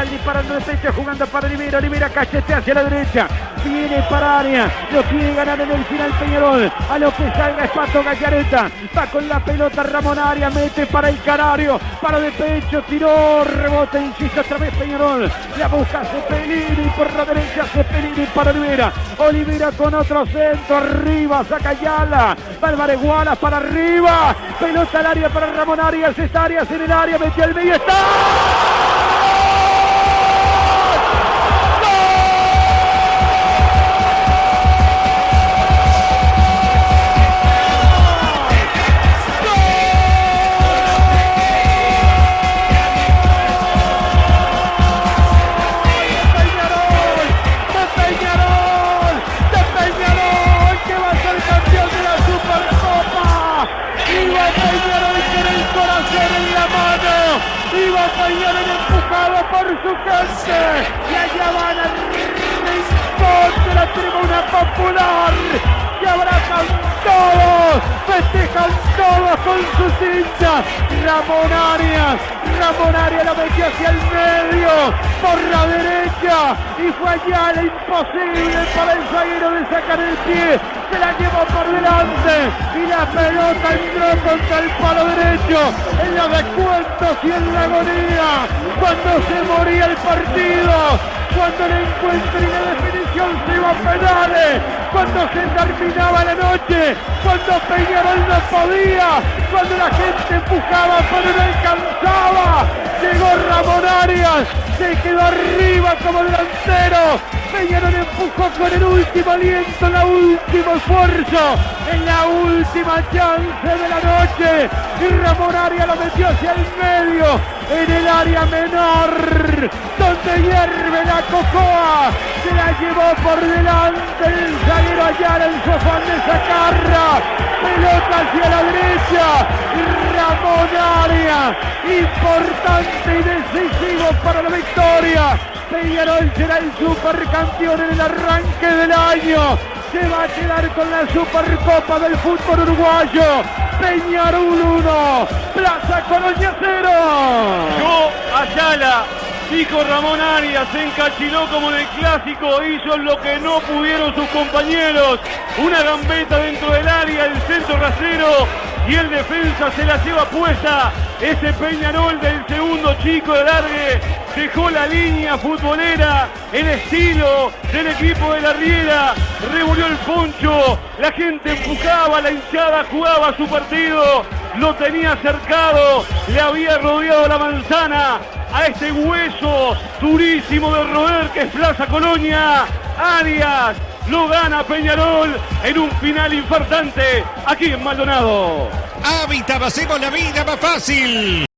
Central disparando de pecho, jugando para Olivera. Olivera cachete hacia la derecha. Viene para área. Lo quiere ganar en el final Peñarol. A lo que salga es Pato Gallareta. Va con la pelota Ramón Arias. Mete para el Canario. Para de pecho. Tiró. Rebote. Insiste otra vez Peñarol. La busca Cepelini. Por la derecha Cepelini para Olivera. Olivera con otro centro. Arriba. Saca Yala. Álvarez Gualas para arriba. Pelota al área para Ramón Arias. Está Arias en el área. Metió el medio. ¡Está! Peñarol empujado por su gente y allá van al rincón de la tribuna popular que abrazan todos, festejan todos con sus hinchas. Ramón Arias, Ramón Arias la metió hacia el medio, por la derecha, y fue allá la imposible para el zaguero de sacar el pie, se la llevó por delante, y la pelota entró contra el palo derecho, en los descuentos y en la agonía, cuando se moría el partido, cuando el encuentro y la definición se iba a penales, cuando se terminaba la noche, cuando Peñarol no podía, cuando la gente empujaba pero no alcanzaba, llegó Ramón Arias, se quedó arriba como delantero, Peñarol empujó con el último aliento, el último esfuerzo, en la última chance de la noche, y Ramón Arias lo metió hacia el medio, en el área menor, donde hierve la cocoa, se la llevó por delante el zaguero Ayala en su de sacarla, pelota hacia la derecha, Ramón Arias, importante y decisivo para la victoria, Peñarol será el supercampeón en el arranque del año, se va a quedar con la Supercopa del fútbol uruguayo. Peñarol 1, Plaza Colonia 0. Yo, Ayala, dijo Ramón Arias, se encachiló como en el clásico, hizo lo que no pudieron sus compañeros. Una gambeta dentro del área, el centro rasero y el defensa se la lleva puesta. Ese Peñarol del segundo chico de largue dejó la línea futbolera, el estilo del equipo de la Riera, revolvió el poncho, la gente empujaba, la hinchada jugaba su partido, lo tenía cercado, le había rodeado la manzana a este hueso durísimo de roer que es Plaza Colonia, Arias, lo gana Peñarol en un final infartante aquí en Maldonado. Hábitat, hacemos la vida más fácil.